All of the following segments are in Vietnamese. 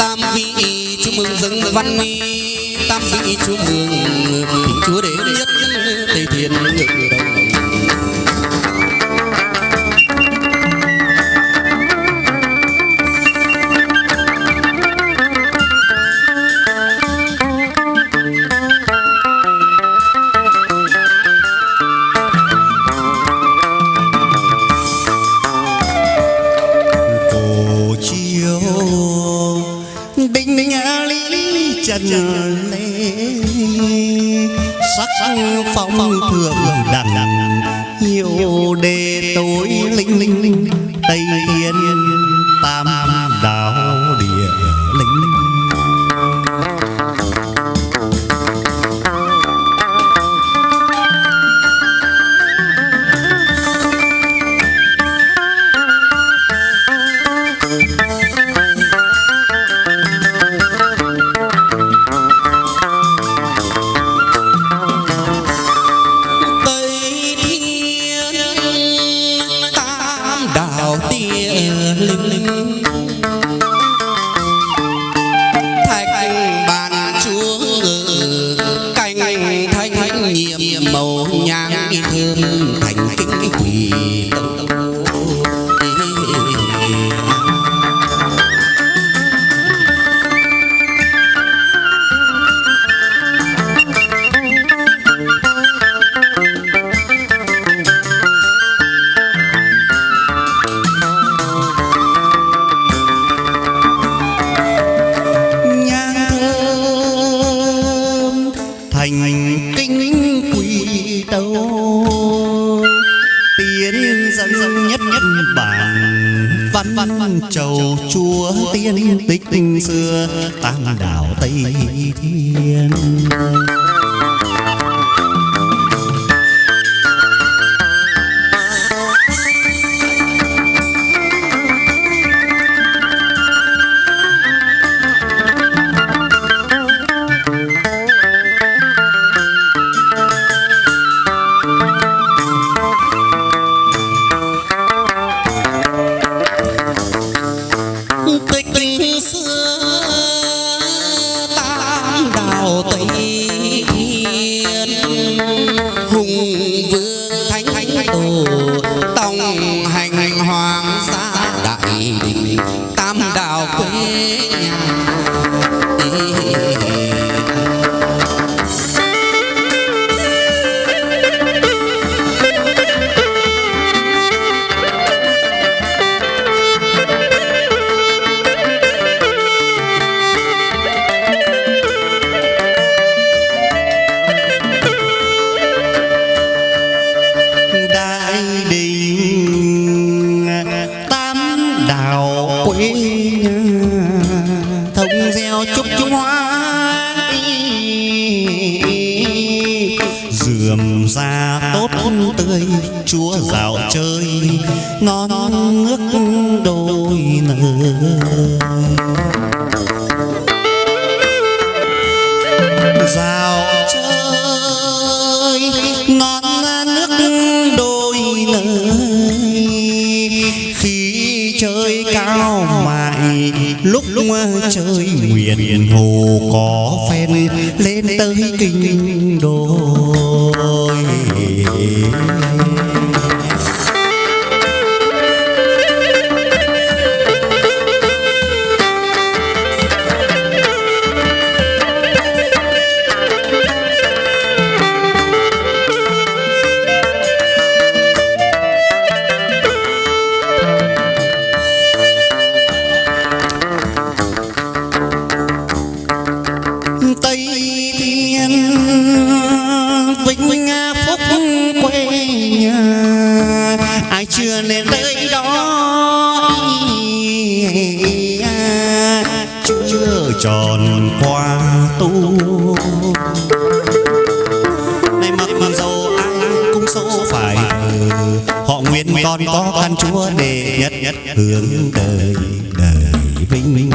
tam vị chúc mừng dân văn mi tam vị chúc mừng chúa đế nhất tây thiên ngự đồng. Tây thiên tam nhang thơm thành kinh quỳ tông tiên tích xưa tam đảo tây thiên. Tam đạo quê chơi ngon nước đôi nơi, dạo chơi ngon nước đôi lời khi chơi cao mại lúc chơi nguyện hồ có phen lên tới kinh đôi. Tới đó chưa tròn qua tu. Này mặc mặc dầu ai cũng số phải họ nguyện con có căn chúa đệ nhất nhất hướng đời đời vinh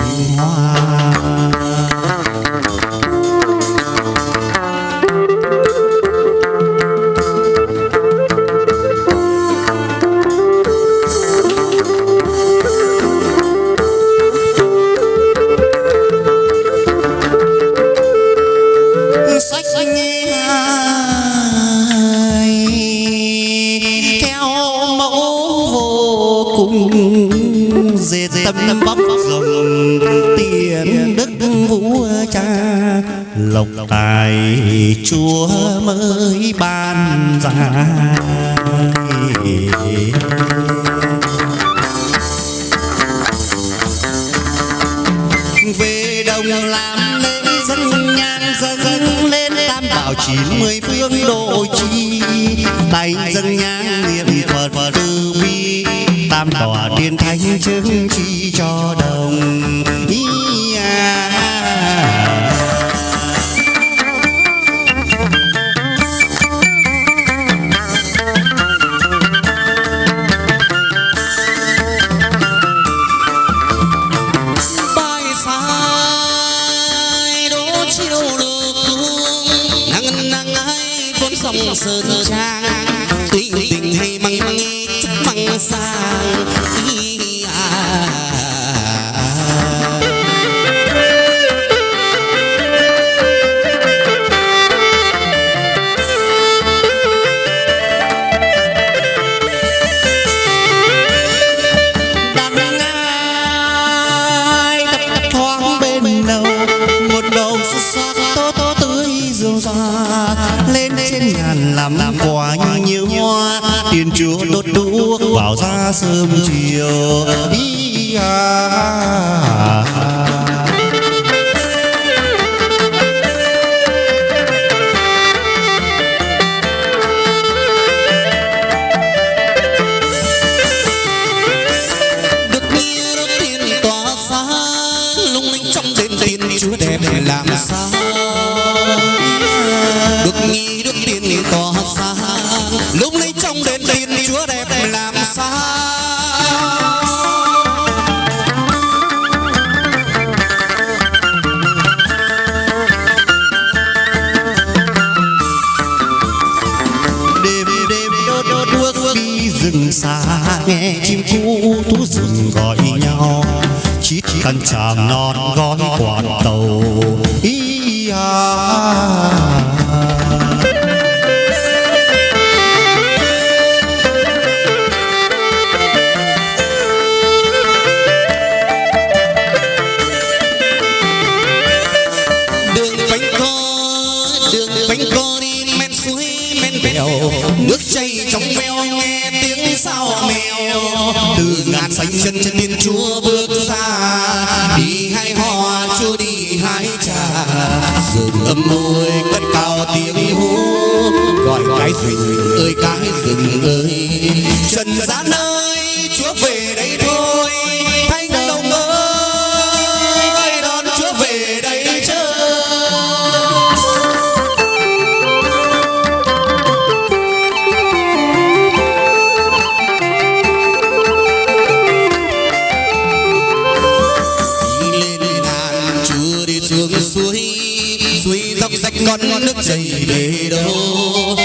dệt tâm bóc rồng tiền đức vũ cha. Lộc tài chúa mới ban ra về đồng làm lễ dân nhang dân lên tam bảo chín mươi phương độ chi. Tay dân nhang niệm phật và từ bi tam tòa tiên thánh chứng chi cho đồng. Thiên chúa đốt đuốc vào ra sớm chiều đi à. được rừng gọi nhau chỉ cần chàng non gói quạt tàu ý à. Rừng ơi cái rừng ơi. Trần gian ơi chúa về đây thôi. thanh đồng ơi đón chúa về đây chơi. đi lên ngàn chúa đi xuống suối suối dốc rách con nước chảy về đâu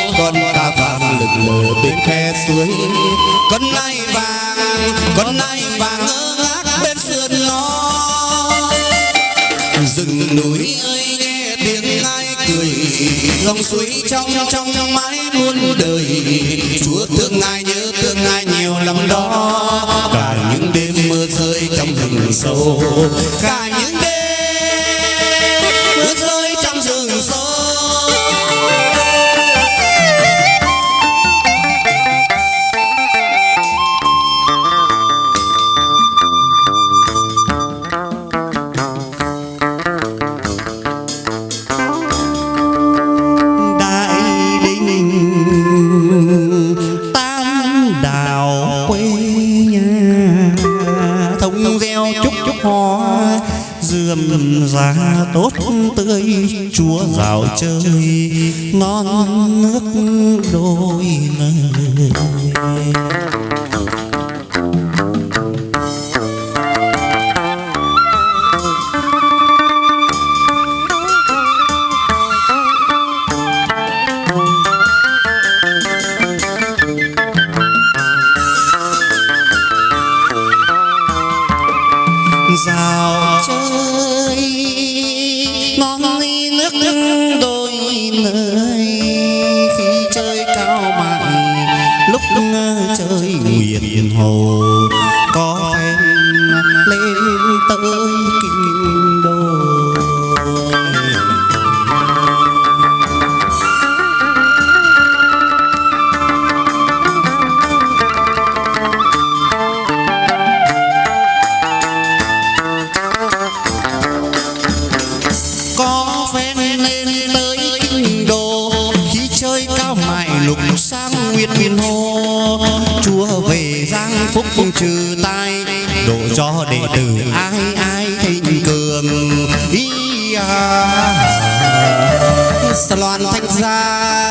mờ lờ bên khe suối. Con nai vàng, con nai vàng ngơ ngác bên sườn nó rừng núi ơi, nghe tiếng ai cười. Dòng suối trong trong mãi muôn đời. Chúa thương ai nhớ thương ai nhiều lắm đó. Cả những đêm mưa rơi trong rừng sâu. Cả tươi chúa rào chơi ngon nước đôi lời chơi nguyện hồ có phen lên tới kinh đô. Có phen lên tới kinh đô khi chơi cao mại lục sang nguyệt miền hồ phúc trừ tai độ cho đệ tử ai ai thịnh cường. Ý à. loan thanh gia.